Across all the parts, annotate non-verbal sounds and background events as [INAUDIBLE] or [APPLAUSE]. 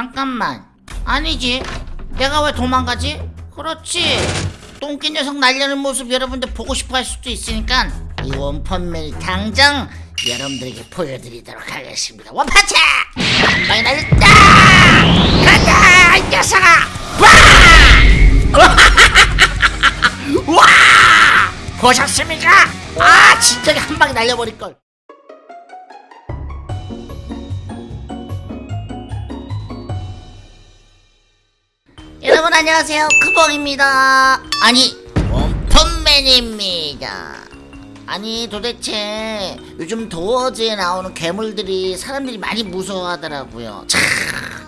잠깐만 아니지 내가 왜 도망가지? 그렇지 똥개 녀석 날려는 모습 여러분들 보고 싶어 할 수도 있으니까 이 원펀맨을 당장 여러분들에게 보여드리도록 하겠습니다 원파차! 한 방에 날렸다! 간다 이 녀석아! 와! [LAUGHS] 와! 보셨습니까? 아 진짜 한 방에 날려버릴걸 여러분 안녕하세요. 크봉입니다. 아니 원펀맨입니다. 아니 도대체 요즘 도어즈에 나오는 괴물들이 사람들이 많이 무서워하더라고요.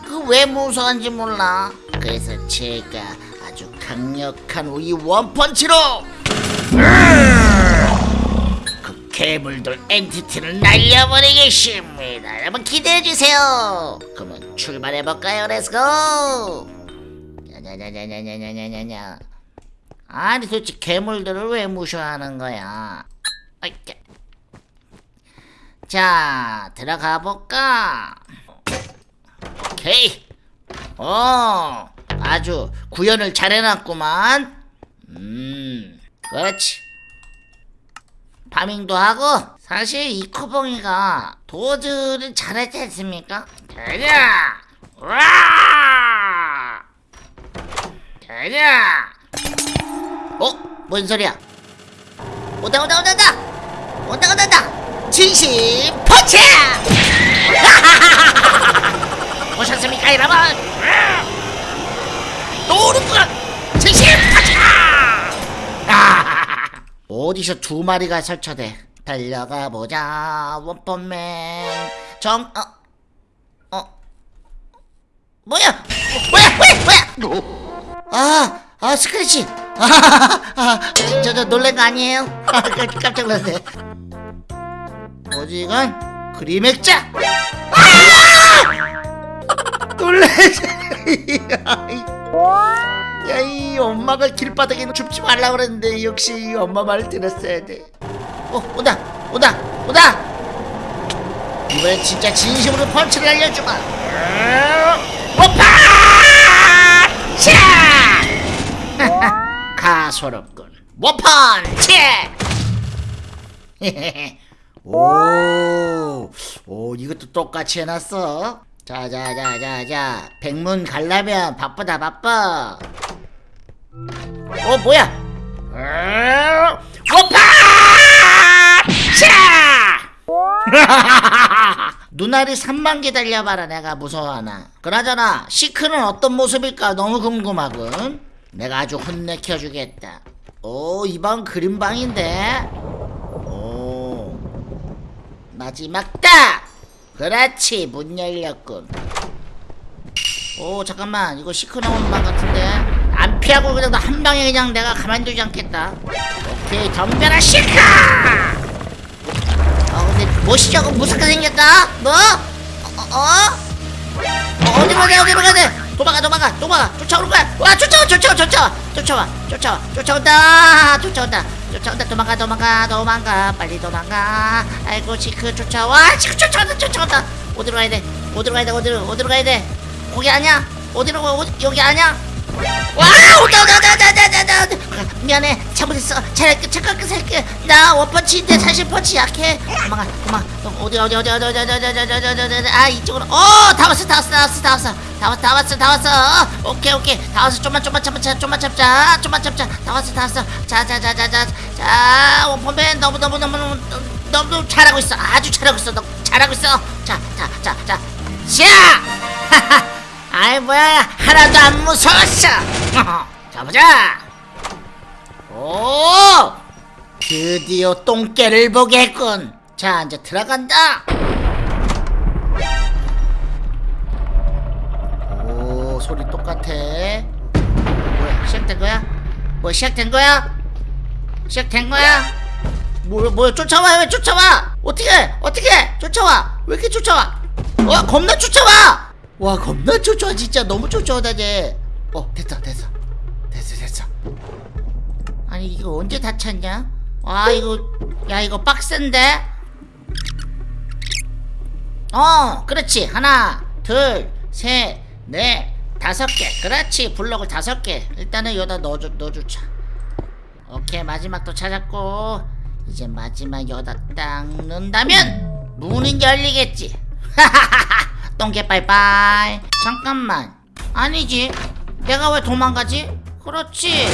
그왜 무서워하는지 몰라. 그래서 제가 아주 강력한 이 one punch로 그 괴물들 entity를 날려버리겠습니다. 여러분 기대해주세요. 그러면 출발해볼까요? Let's go 냐냐냐냐냐냐냐냐냐 아니 도대체 괴물들을 왜 무시하는 거야 어이께. 자 들어가 볼까 오케이 어 아주 구현을 잘 해놨구만 음 그렇지 파밍도 하고 사실 이 코봉이가 도즈를 잘하지 않습니까? 가자! 와! 가자! 어? 뭔 소리야? 온다 온다 온다 온다! 온다 온다 온다! 진심 펀치! [LAUGHS] 보셨습니까 여러분? 또 오는구나! 진심 펀치! 아! [LAUGHS] 어디서 두 마리가 설쳐대 달려가 보자 원펀맨 정... 어? 어? 뭐야? 어, 뭐야? 뭐야? 뭐야? 아, 아 스크래치. 아, 아, 저, 저 놀란 거 아니에요? 아, 깜- 깜짝 놀랐네. 이건? 그림 액자. 아! 놀래지. 야, 이 엄마가 길바닥에 줍지 말라 그랬는데 역시 이 엄마 말을 들었어야 돼. 어, 온다, 온다, 온다. 이번엔 진짜 진심으로 펀치를 날려주마. 오파! 차! 가소롭군. 원펀치! [LAUGHS] 오, 오, 이것도 똑같이 해놨어. 자, 자, 자, 자, 자. 백문 갈라면 바쁘다, 바빠. 어, 뭐야? 원펀치! 눈알이 3만 개 달려봐라 내가 무서워하나 그나저나 시크는 어떤 모습일까 너무 궁금하군 내가 아주 혼내켜 주겠다 오 이방 그림방인데 오 마지막 딱 그렇지 문 열렸군 오 잠깐만 이거 시크 나오는 방 같은데 안 피하고 그냥 한 방에 그냥 내가 가만두지 않겠다 오케이 덤벼라 시크 어 근데 멋있죠? 무섭게 생겼다? 뭐? 어? 어? 어? 어디로 가야 돼? 어디로 가야 돼? 도망가 도망가 도망가 쫓아오는 거야 와 쫓아와 쫓아와 쫓아와 쫓아와 쫓아와 쫓아온다 쫓아온다 쫓아온다 도망가 도망가 도망가 빨리 도망가 아이고 지크 쫓아와 지크 쫓아온다 쫓아온다 어디로 가야 돼? 어디로 가야 돼? 어디로 어디로 가야 돼? 거기 아니야? 어디로 가? 어디, 여기 아니야? 와 온다 온다 온다 온다 온다 온다 온다 미안해. 잘못했어. 잘할게 잠깐 살게. 나 원펀치인데 사실 펀치 약해. 도망가 도망가. 어디 어디 어디 어디 어디 어디 어디 어디 어디 어디 어디. 아 이쪽으로. 어다 왔어 다 왔어 다 왔어 다 왔어. 다 왔어 다 왔어 다 왔어. 오케이 오케이. 다 왔어. 좀만 좀만 참자 좀만 참자. 좀만 참자. 다 왔어 다 왔어. 자자자자자자 원펀맨 너무 너무 너무 너무 너무 잘하고 있어. 아주 잘하고 있어. 너 잘하고 있어. 자 자 자자. 자 [LAUGHS] 아이 뭐야. 하나도 안 무서웠어. [LAUGHS] 자 보자. 오! 드디어 똥개를 보겠군. 자 이제 들어간다. 오 소리 똑같아. 뭐야 시작된 거야? 뭐 시작된 거야? 시작된 거야? 뭐야 뭐야 쫓아와 왜 쫓아와? 어떻게 어떻게 쫓아와? 왜 이렇게 쫓아와? 와 겁나 쫓아와 와 겁나 쫓아와 진짜. 너무 쫓아오다 쟤어 됐어 됐어. 됐어 됐어. 아니 이거 언제 다 찼냐? 와 이거 야 이거 빡센데? 어 그렇지. 하나 둘셋 네 다섯 개. 그렇지. 블럭을 다섯 개. 일단은 여기다 넣어줘 넣어주자. 오케이. 마지막 또 찾았고. 이제 마지막 여기다 딱 넣는다면 문은 열리겠지 [LAUGHS] 똥개 빠이빠이. 잠깐만. 아니지. 내가 왜 도망가지? 그렇지.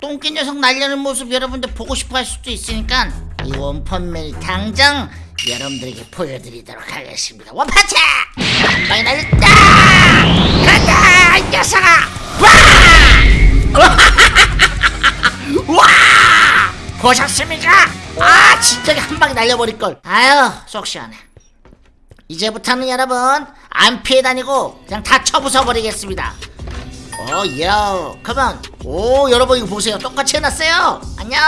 똥개 녀석 날려는 모습 여러분들 보고 싶어 할 수도 있으니까 이 원펀맨 당장 여러분들에게 보여드리도록 하겠습니다. 원파차 한 방에 날렸다! 간다 이 녀석아! 와! [LAUGHS] 와! 보셨습니까? 아 진짜 한 방에 날려버릴걸. 아유 속 시원해 이제부터는 여러분 안 피해 다니고 그냥 다 쳐부숴 버리겠습니다. 오요 그만 오 여러분 이거 보세요. 똑같이 해놨어요. 안녕.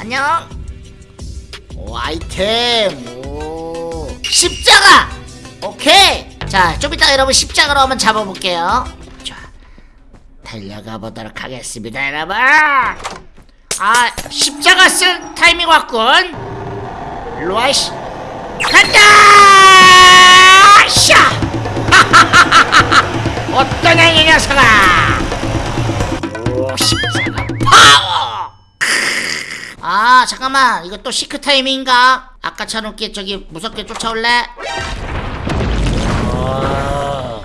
안녕. 오 아이템. 오. 십자가. 오케이. 자좀 이따 여러분 십자가로 한번 잡아볼게요. 자 달려가 보도록 하겠습니다 여러분. 아 십자가 쓸 타이밍 왔군. 일로와 씨. 간다 잠깐만 이거 또 Seek 타이밍인가? 아까처럼 이렇게 저기 무섭게 쫓아올래? 오,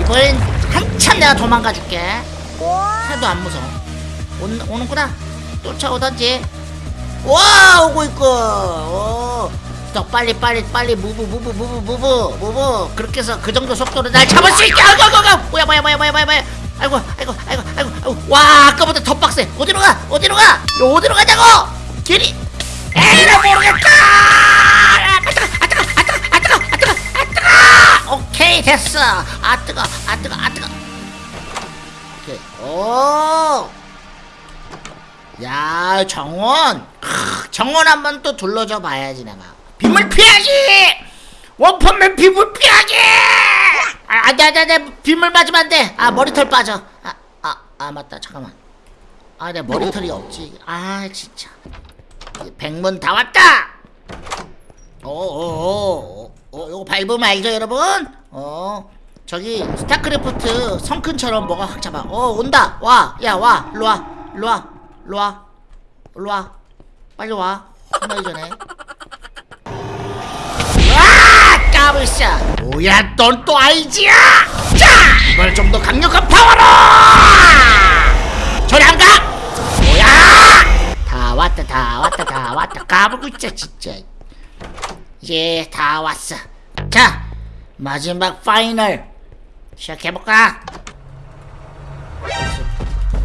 이번엔 한참 내가 도망가 줄게. 하나도 안 무서워. 오, 오는구나. 쫓아오던지. 와 오고 있고. 오. 더 빨리 빨리 빨리 move move move move move. 그렇게 해서 그 정도 속도로 날 잡을 수 있게. 아이고 아이고 아이고. 뭐야 뭐야 뭐야 뭐야 뭐야 뭐야. 아이고 아이고 아이고 아이고. 와 아까보다 더 빡세. 어디로 가? 어디로 가? 어디로 가자고 길이 나 모르겠다! 아아아아아아 오케이 됐어. 아 뜨거 아 뜨거 아 뜨거. 오케이. 오! 야 정원. 크, 정원 한번 또 둘러줘 봐야지 내가. 빗물 피하기! 원펀맨 빗물 피하기! 아, 안돼 안돼 안돼 빗물 맞으면 안돼. 아 머리털 빠져. 아아아 맞다. 잠깐만. 아 내 머리털이 없지. 아 진짜 백문 다 왔다! 오오오 어, 요거 밟으면 알죠 여러분? 어 저기 스타크래프트 성큰처럼 뭐가 확 잡아. 어 온다! 와 야 와! 일로와! 일로와! 일로와! 일로와! 빨리 와! 끝나기 전에. 와! 까불싸 뭐야 넌 또 아이지야! 자! 이번엔 좀더 강력한 파워로! 저리 안가 왔다 다 왔다 다 왔다 까불고 있자 진짜 이제 다 왔어 자 마지막 final 시작해볼까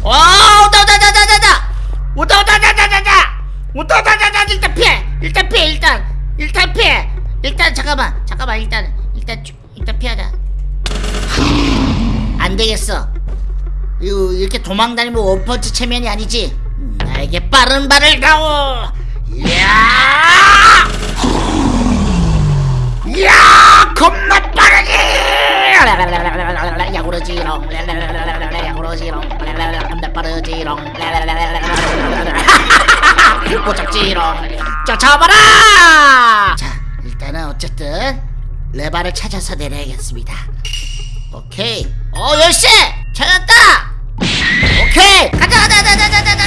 오, 온다, 온다, 온다, 온다, 온다! 온다, 온다, 온다, 온다, 온다! 온다, 온다, 온다, 온다! 일단 피해! 일단 피해, 일단! 일단 피해! 일단, 잠깐만, 잠깐만, 일단, 일단, 쭉, 일단 피하자. 안 되겠어. 이거, 이렇게 도망다니면 원펀치 체면이 아니지. 음, 나에게 빠른 발을 가오! 이야! 이야! 겁나 빠르지! 야구르지롱. 야구르지롱. 겁나 빠르지롱. 못 잡지롱. 쫓아와봐라! 자 일단은 어쨌든 레바를 찾아서 내려야겠습니다. 오케이. 어 열쇠! 찾았다! 오케이! 가자 가자 가자 가자 가자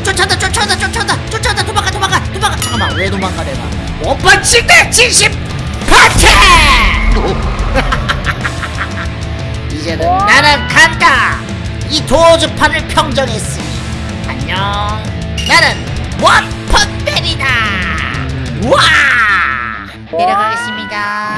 어, 어 쫓아온다 쫓아온다 쫓아온다 쫓아온다. 도망가 도망가 도망가. 잠깐만 왜 도망가 내가 원펀치 대 진심 파티! [LAUGHS] 이제는 나는 간다. 이 도어즈판을 평정했으니. 안녕. 나는 원펀맨이다. 와! 내려가겠습니다